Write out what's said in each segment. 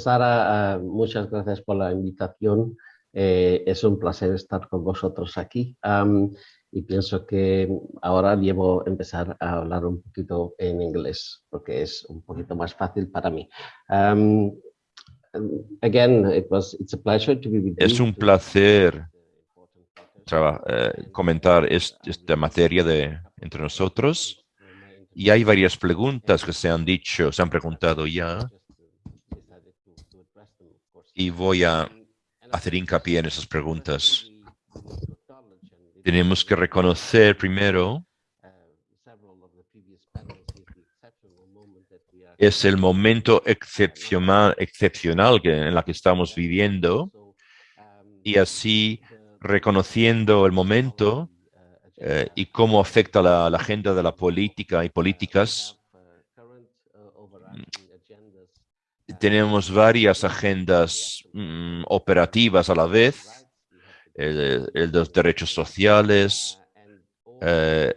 Sara. Ah, muchas gracias por la invitación. Eh, es un placer estar con vosotros aquí. y pienso que ahora debo empezar a hablar un poquito en inglés, porque es un poquito más fácil para mí. again, it was, it's a pleasure to be with es un placer eh, comentar esta materia de, entre nosotros. Y hay varias preguntas que se han dicho, se han preguntado ya. Y voy a hacer hincapié en esas preguntas. Tenemos que reconocer primero es el momento excepcional, que, en la que estamos viviendo y así reconociendo el momento eh, y cómo afecta la, agenda de la política y políticas. Tenemos varias agendas mm, operativas a la vez, el, de los derechos sociales, eh,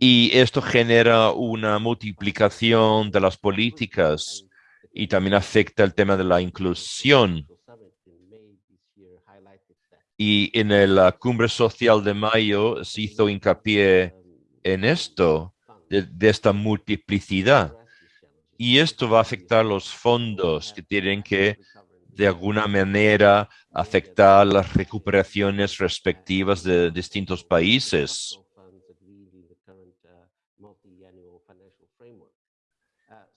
y esto genera una multiplicación de las políticas y también afecta el tema de la inclusión y en la cumbre social de mayo se hizo hincapié en esto, de, esta multiplicidad. Y esto va a afectar los fondos que tienen que, de alguna manera, afectar las recuperaciones respectivas de distintos países.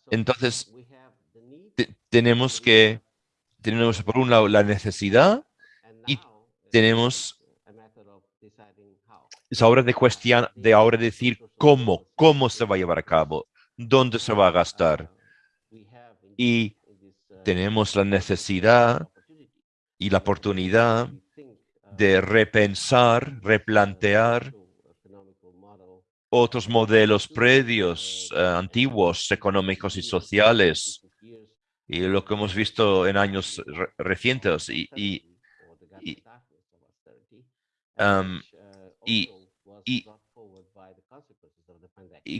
Entonces, tenemos que, tenemos por un lado la necesidad tenemos es ahora de cuestión de ahora decir cómo, cómo se va a llevar a cabo, dónde se va a gastar. Y tenemos la necesidad y la oportunidad de repensar, replantear otros modelos previos, eh, antiguos, económicos y sociales, y lo que hemos visto en años recientes, y y,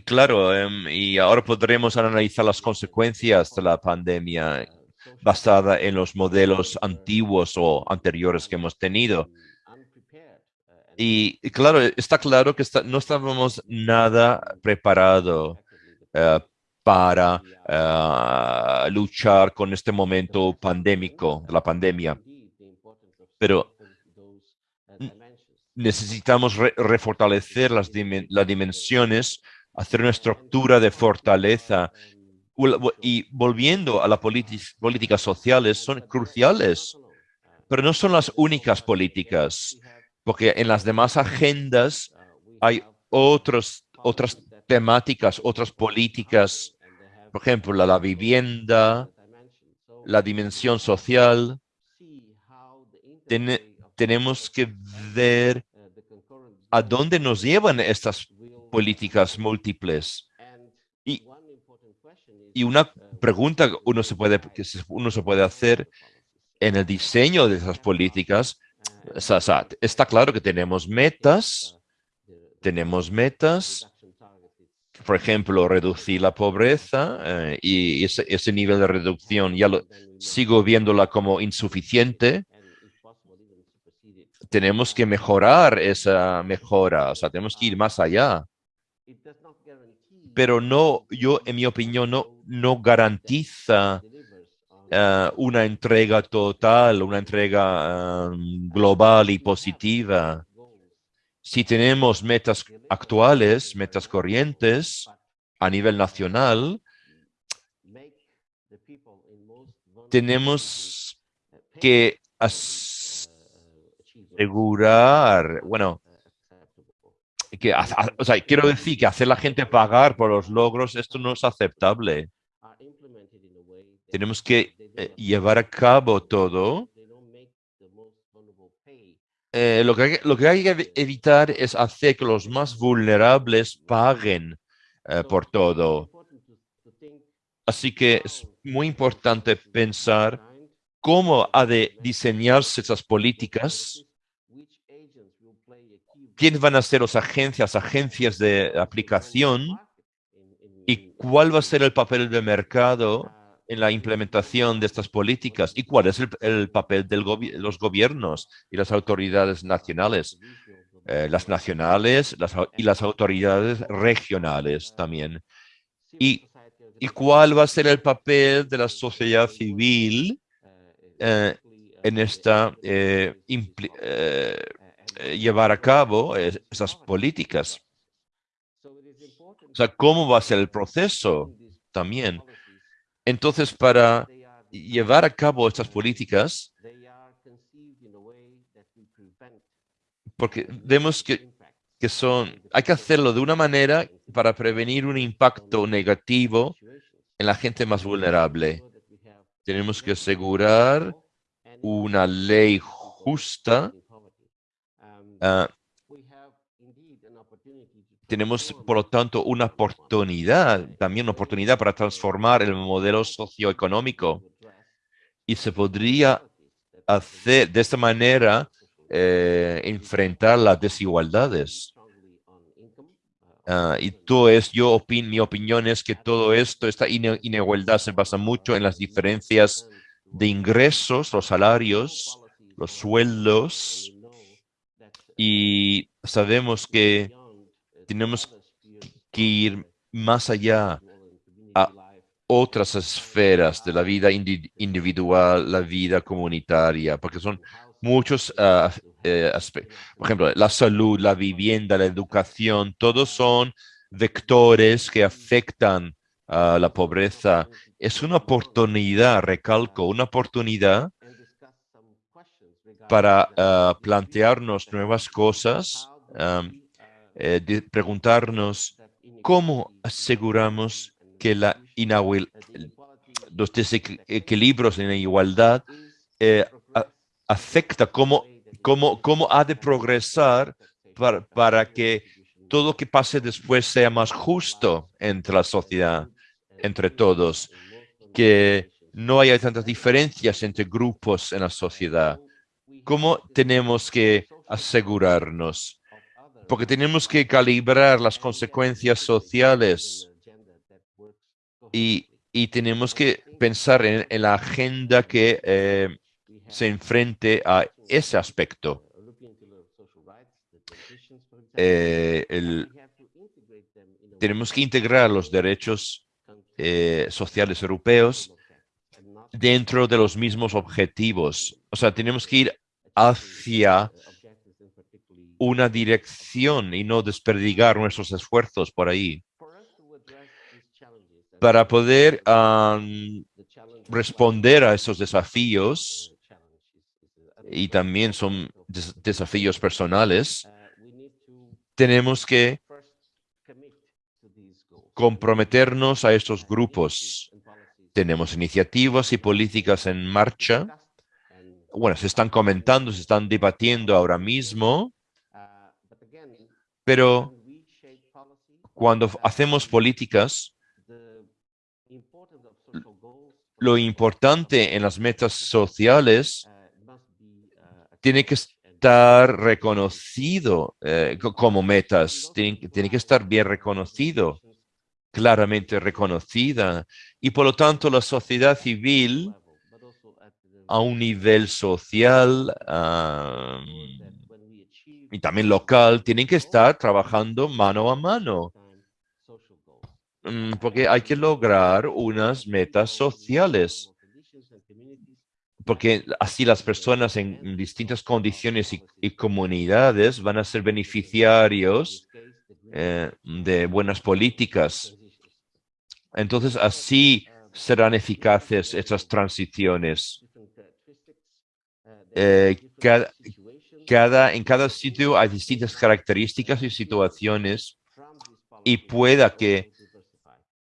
claro, em, y ahora podremos analizar las consecuencias de la pandemia basada en los modelos antiguos o anteriores que hemos tenido. Y, claro, está claro que no estábamos nada preparados eh, para eh, luchar con este momento pandémico, la pandemia. Pero necesitamos refortalecer las, dimensiones, hacer una estructura de fortaleza y volviendo a las políticas sociales son cruciales, pero no son las únicas políticas, porque en las demás agendas hay otros, otras temáticas, otras políticas, por ejemplo, la, la vivienda, la dimensión social. tenemos que ver a dónde nos llevan estas políticas múltiples. Y, y una pregunta que uno se, puede, que uno se puede hacer en el diseño de esas políticas, está claro que tenemos metas, tenemos metas, por ejemplo, reducir la pobreza eh, y ese, ese, nivel de reducción ya lo sigo viéndola como insuficiente tenemos que mejorar esa mejora, o sea, tenemos que ir más allá. Pero no, yo, en mi opinión, no, no garantiza eh, una entrega total, una entrega um, global y positiva. Si tenemos metas actuales, metas corrientes a nivel nacional, tenemos que asegurar, bueno, que, o sea, quiero decir que hacer la gente pagar por los logros, esto no es aceptable. Tenemos que eh, llevar a cabo todo. Eh, lo, que lo que hay que evitar es hacer que los más vulnerables paguen eh, por todo. Así que es muy importante pensar cómo ha de diseñarse esas políticas ¿Quiénes van a ser las agencias, agencias de aplicación ¿Y cuál va a ser el papel del mercado en la implementación de estas políticas? ¿Y cuál es el, papel de los gobiernos y las autoridades nacionales? Eh, las nacionales y las autoridades regionales también. ¿Y, ¿Y cuál va a ser el papel de la sociedad civil eh, en esta eh, llevar a cabo esas políticas? O sea, ¿cómo va a ser el proceso también? Entonces, para llevar a cabo estas políticas, porque vemos que, que son, hay que hacerlo de una manera para prevenir un impacto negativo en la gente más vulnerable. Tenemos que asegurar una ley justa. Ah, tenemos, por lo tanto, una oportunidad, también una oportunidad para transformar el modelo socioeconómico. Y se podría hacer de esta manera eh, enfrentar las desigualdades. Ah, y todo es, yo opin, mi opinión es que todo esto, esta inigualdad se basa mucho en las diferencias de ingresos, los salarios, los sueldos, y sabemos que tenemos que ir más allá a otras esferas de la vida individual, la vida comunitaria, porque son muchos ah, eh, aspectos. Por ejemplo, la salud, la vivienda, la educación, todos son vectores que afectan a la pobreza. Es una oportunidad, recalco, una oportunidad para ah, plantearnos nuevas cosas, eh, preguntarnos cómo aseguramos que la los desequilibrios en la igualdad eh, afecta, cómo, cómo, cómo ha de progresar para, para que todo lo que pase después sea más justo entre la sociedad, entre todos, que no haya tantas diferencias entre grupos en la sociedad. ¿Cómo tenemos que asegurarnos? Porque tenemos que calibrar las consecuencias sociales y, tenemos que pensar en, en la agenda que eh, se enfrente a ese aspecto. Eh, tenemos que integrar los derechos eh, sociales europeos dentro de los mismos objetivos. O sea, tenemos que ir hacia una dirección y no desperdigar nuestros esfuerzos por ahí. Para poder responder a esos desafíos, y también son desafíos personales, tenemos que comprometernos a estos grupos. Tenemos iniciativas y políticas en marcha. Bueno, se están comentando, se están debatiendo ahora mismo, pero cuando hacemos políticas, lo importante en las metas sociales tiene que estar reconocido eh, como metas, tiene, tiene que estar bien reconocido, claramente reconocida. Y por lo tanto la sociedad civil a un nivel social y también local tienen que estar trabajando mano a mano mm, porque hay que lograr unas metas sociales porque así las personas en distintas condiciones y, comunidades van a ser beneficiarios eh, de buenas políticas. Entonces, así serán eficaces estas transiciones. Eh, cada, en cada sitio hay distintas características y situaciones y pueda que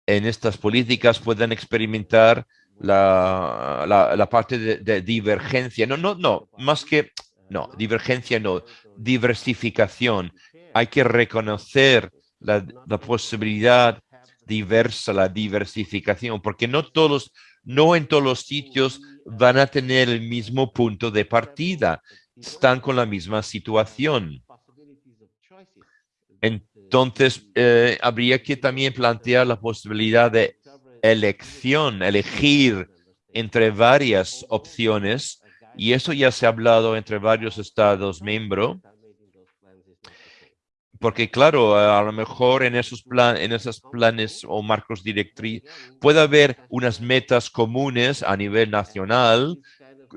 en estas políticas puedan experimentar la, la, parte de, divergencia. No, no, no, más que, no, divergencia no, diversificación. Hay que reconocer la, la posibilidad diversa, la diversificación, porque no todos, no en todos los sitios van a tener el mismo punto de partida, están con la misma situación. Entonces, eh, habría que también plantear la posibilidad de elección, elegir entre varias opciones, y eso ya se ha hablado entre varios estados miembros, porque claro, a lo mejor en esos, plan, en esos planes o marcos directriz puede haber unas metas comunes a nivel nacional,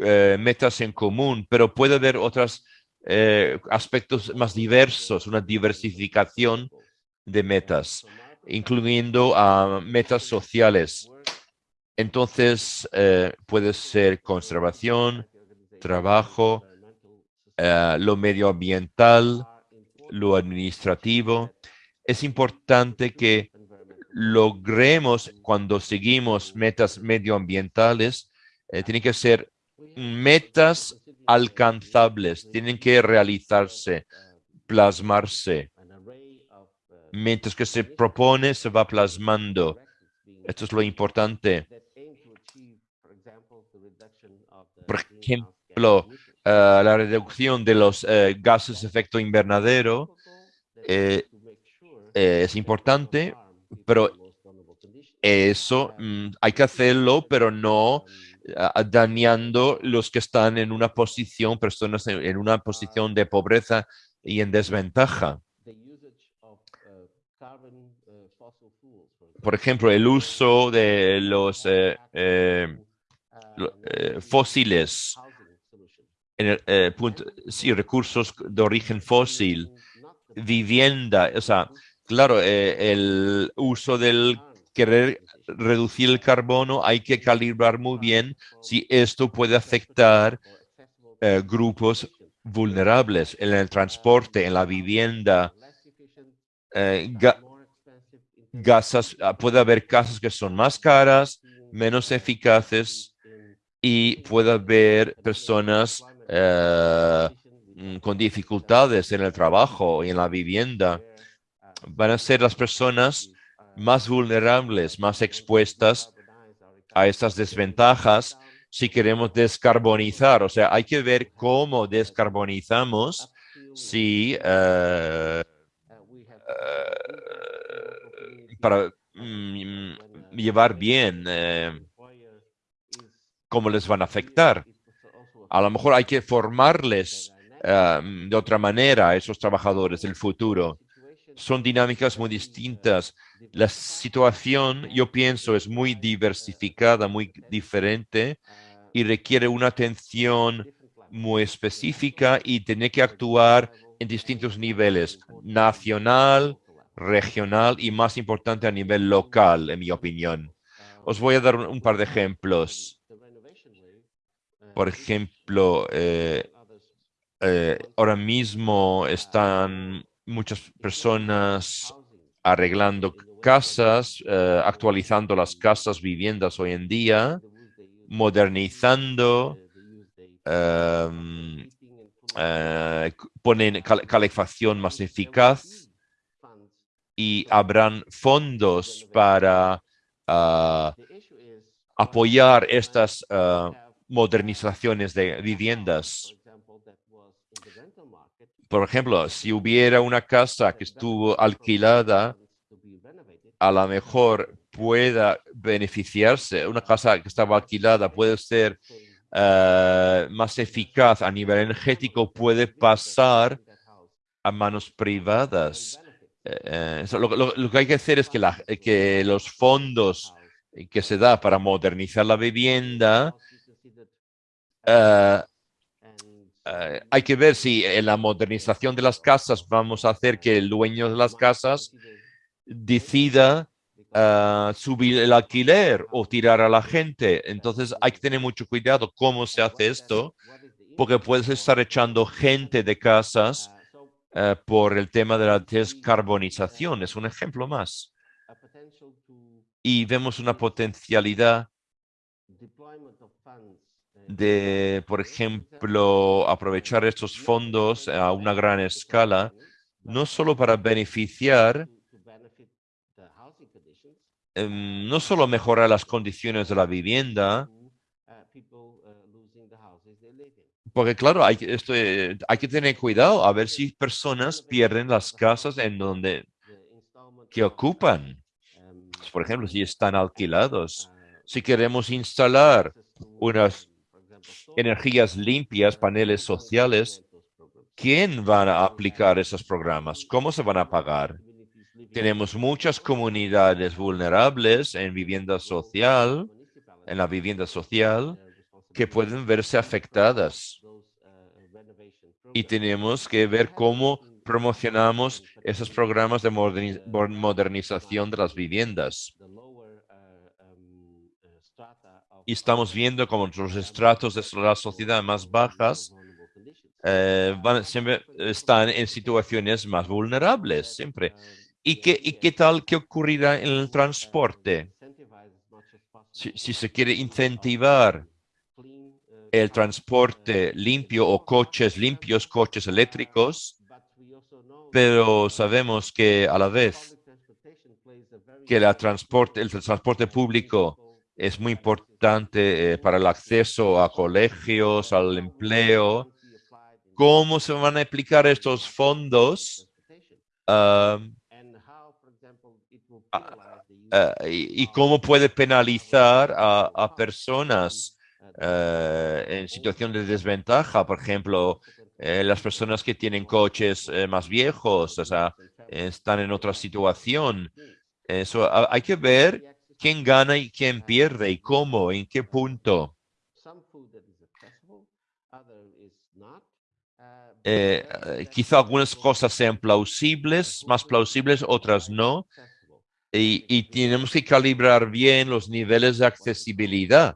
eh, metas en común, pero puede haber otros eh, aspectos más diversos, una diversificación de metas, incluyendo a metas sociales. Entonces, eh, puede ser conservación, trabajo, lo medioambiental, lo administrativo. Es importante que logremos cuando seguimos metas medioambientales, eh, tienen que ser metas alcanzables, tienen que realizarse, plasmarse. Mientras que se propone, se va plasmando. Esto es lo importante. Por ejemplo, eh, la reducción de los eh, gases de efecto invernadero eh, es importante, pero eso mm, hay que hacerlo, pero no dañando los que están en una posición, personas en, una posición de pobreza y en desventaja. Por ejemplo, el uso de los fósiles en eh, punto, sí, recursos de origen fósil, vivienda, o sea, claro, eh, el uso del querer reducir el carbono, hay que calibrar muy bien si esto puede afectar eh, grupos vulnerables en el transporte, en la vivienda, gasas, ah, puede haber casas que son más caras, menos eficaces y puede haber personas eh, mm, con dificultades en el trabajo y en la vivienda, van a ser las personas más vulnerables, más expuestas a estas desventajas si queremos descarbonizar. O sea, hay que ver cómo descarbonizamos si eh, eh, para mm, llevar bien cómo les van a afectar. A lo mejor hay que formarles em, de otra manera a esos trabajadores del futuro. Son dinámicas muy distintas. La situación, yo pienso, es muy diversificada, muy diferente y requiere una atención muy específica y tiene que actuar en distintos niveles, nacional, regional y más importante a nivel local, en mi opinión. Os voy a dar un par de ejemplos. Por ejemplo, eh, eh, ahora mismo están muchas personas arreglando casas, eh, actualizando las casas, viviendas hoy en día, modernizando, em, ponen calefacción más eficaz y habrán fondos para ah, apoyar estas ah, modernizaciones de viviendas. Por ejemplo, si hubiera una casa que estuvo alquilada, a lo mejor pueda beneficiarse, una casa que estaba alquilada puede ser eh, más eficaz a nivel energético, puede pasar a manos privadas. Eh, eh, lo, que hay que hacer es que, que los fondos que se da para modernizar la vivienda eh, hay que ver si en la modernización de las casas vamos a hacer que el dueño de las casas decida eh, subir el alquiler o tirar a la gente. Entonces hay que tener mucho cuidado cómo se hace esto, porque puedes estar echando gente de casas por el tema de la descarbonización. Es un ejemplo más. Y vemos una potencialidad de, por ejemplo, aprovechar estos fondos a una gran escala, no solo para beneficiar, em, no solo mejorar las condiciones de la vivienda, porque claro, hay, esto, hay que tener cuidado a ver si personas pierden las casas en donde que ocupan. Por ejemplo, si están alquilados. Si queremos instalar unas energías limpias, paneles sociales, ¿quién va a aplicar esos programas? ¿Cómo se van a pagar? Tenemos muchas comunidades vulnerables en vivienda social, en la vivienda social, que pueden verse afectadas. Y tenemos que ver cómo promocionamos esos programas de modernización de las viviendas. Y estamos viendo cómo los estratos de la sociedad más bajas eh, van, siempre están en situaciones más vulnerables, siempre. ¿Y qué, ¿Y qué tal que ocurrirá en el transporte? Si, si se quiere incentivar el transporte limpio o coches limpios, coches eléctricos, pero sabemos que a la vez que la transporte, el transporte público es muy importante eh, para el acceso a colegios, al empleo. ¿Cómo se van a aplicar estos fondos y, cómo puede penalizar a personas eh, en situación de desventaja, por ejemplo, eh, las personas que tienen coches más viejos, o sea, están en otra situación. Eso hay que ver quién gana y quién pierde y cómo, en qué punto. quizá algunas cosas sean plausibles, más plausibles, otras no. Y, y, tenemos que calibrar bien los niveles de accesibilidad.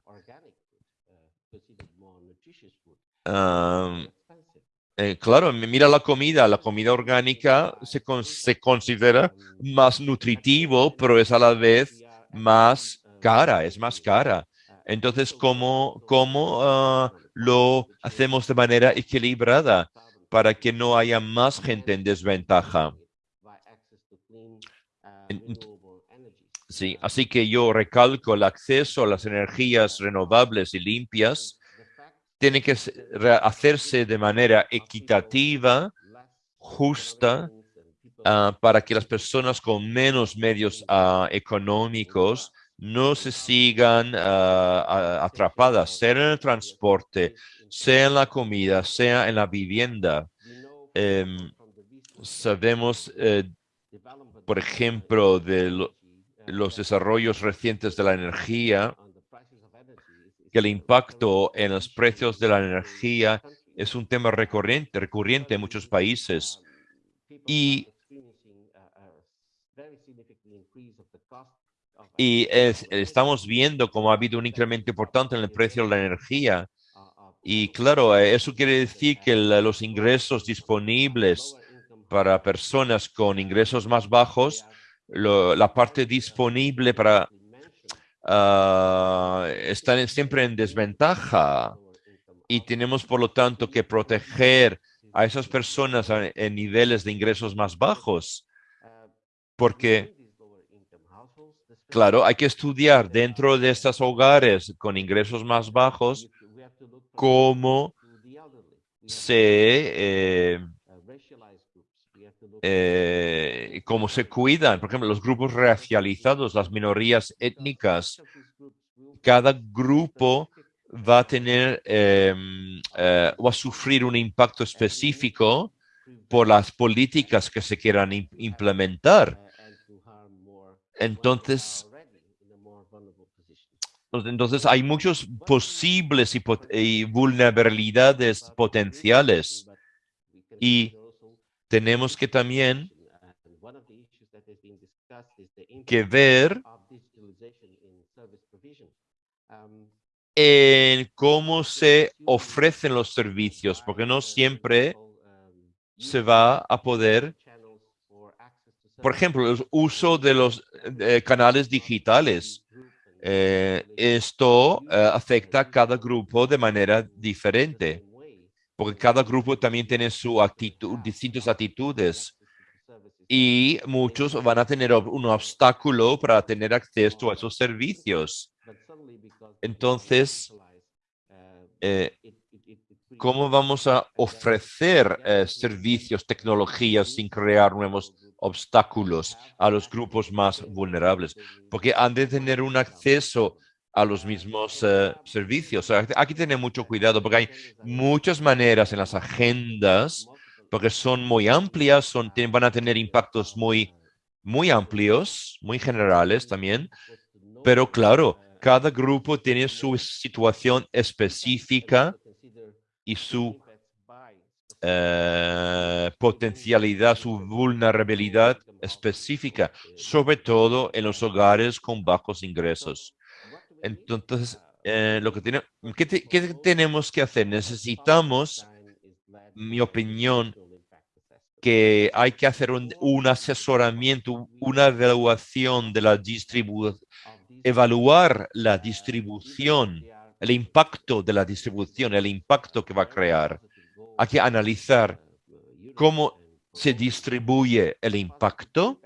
eh, claro, mira la comida, la comida orgánica se, se considera más nutritivo, pero es a la vez más cara, es más cara. Entonces, ¿cómo, cómo ah, lo hacemos de manera equilibrada para que no haya más gente en desventaja? Sí, así que yo recalco el acceso a las energías renovables y limpias tiene que hacerse de manera equitativa, justa, ah, para que las personas con menos medios ah, económicos no se sigan ah, atrapadas, sea en el transporte, sea en la comida, sea en la vivienda. Em, sabemos, eh, por ejemplo, de los desarrollos recientes de la energía, que el impacto en los precios de la energía es un tema recurrente, recurrente en muchos países. Y, y estamos viendo cómo ha habido un incremento importante en el precio de la energía. Y claro, eso quiere decir que los ingresos disponibles para personas con ingresos más bajos, la parte disponible para Ah, están siempre en desventaja y tenemos por lo tanto que proteger a esas personas en niveles de ingresos más bajos porque claro hay que estudiar dentro de estos hogares con ingresos más bajos cómo se eh, eh, cómo se cuidan, por ejemplo, los grupos racializados, las minorías étnicas, cada grupo va a tener em, eh, o a sufrir un impacto específico por las políticas que se quieran implementar. Entonces, entonces hay muchos posibles y vulnerabilidades potenciales. Y tenemos que también que ver en cómo se ofrecen los servicios, porque no siempre se va a poder, por ejemplo, el uso de los eh, canales digitales. Eh, esto eh, afecta a cada grupo de manera diferente porque cada grupo también tiene su actitud, distintas actitudes y muchos van a tener un obstáculo para tener acceso a esos servicios. Entonces, eh, ¿cómo vamos a ofrecer servicios, tecnologías sin crear nuevos obstáculos a los grupos más vulnerables, porque han de tener un acceso a los mismos eh, servicios. aquí tener mucho cuidado porque hay muchas maneras en las agendas, porque son muy amplias, son, van a tener impactos muy, muy amplios, muy generales también, pero claro, cada grupo tiene su situación específica y su eh, potencialidad, su vulnerabilidad específica, sobre todo en los hogares con bajos ingresos. Entonces, eh, lo que tiene, ¿qué, tenemos que hacer? Necesitamos, mi opinión, que hay que hacer un, un asesoramiento, una evaluación de la distribución, evaluar la distribución, el impacto de la distribución, el impacto que va a crear. Hay que analizar cómo se distribuye el impacto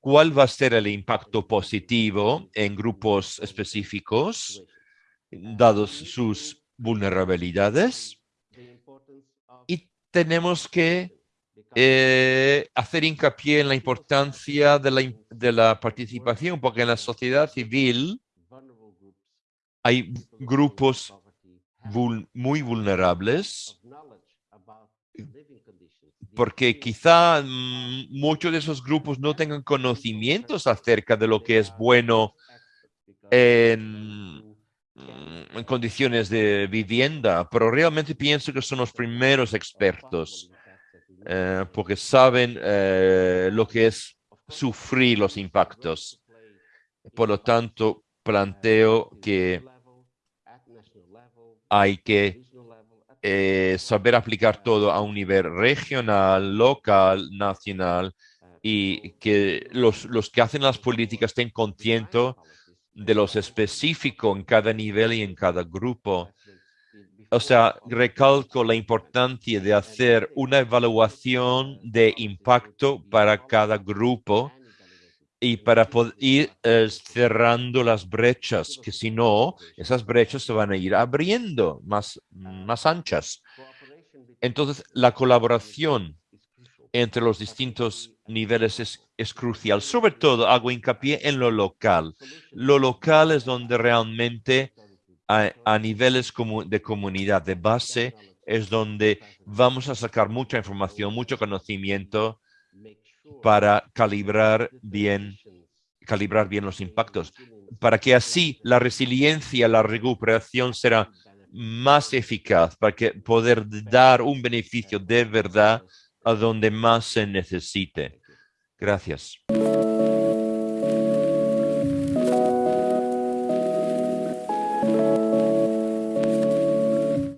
cuál va a ser el impacto positivo en grupos específicos, dados sus vulnerabilidades. Y tenemos que eh, hacer hincapié en la importancia de la, de la participación, porque en la sociedad civil hay grupos muy vulnerables porque quizá muchos de esos grupos no tengan conocimientos acerca de lo que es bueno en, mm, condiciones de vivienda, pero realmente pienso que son los primeros expertos, eh, porque saben eh, lo que es sufrir los impactos. Por lo tanto, planteo que hay que eh, saber aplicar todo a un nivel regional, local, nacional, y que los, los que hacen las políticas estén conscientes de los específicos en cada nivel y en cada grupo. O sea, recalco la importancia de hacer una evaluación de impacto para cada grupo y para poder ir eh, cerrando las brechas, que si no, esas brechas se van a ir abriendo más, más anchas. Entonces, la colaboración entre los distintos niveles es, es, crucial. Sobre todo, hago hincapié en lo local. Lo local es donde realmente a, a niveles como de comunidad, de base, es donde vamos a sacar mucha información, mucho conocimiento para calibrar bien, calibrar bien los impactos, para que así la resiliencia, la recuperación será más eficaz, para que poder dar un beneficio de verdad a donde más se necesite. Gracias.